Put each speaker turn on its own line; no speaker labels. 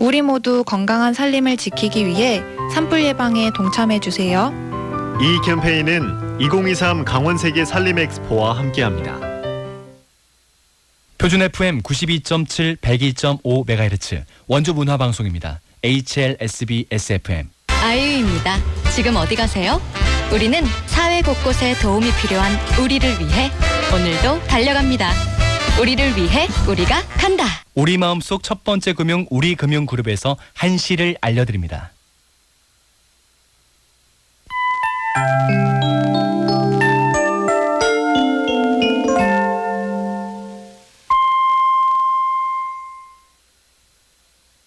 우리 모두 건강한 살림을 지키기 위해 산불 예방에 동참해 주세요.
이 캠페인은 2023 강원 세계 살림 엑스포와 함께합니다.
표준 FM 92.7, 102.5MHz 원주 문화 방송입니다. HLSB SFM.
아이유입니다. 지금 어디 가세요? 우리는 사회 곳곳에 도움이 필요한 우리를 위해 오늘도 달려갑니다. 우리를 위해 우리가 간다.
우리 마음속 첫 번째 금융 우리 금융그룹에서 한시를 알려드립니다.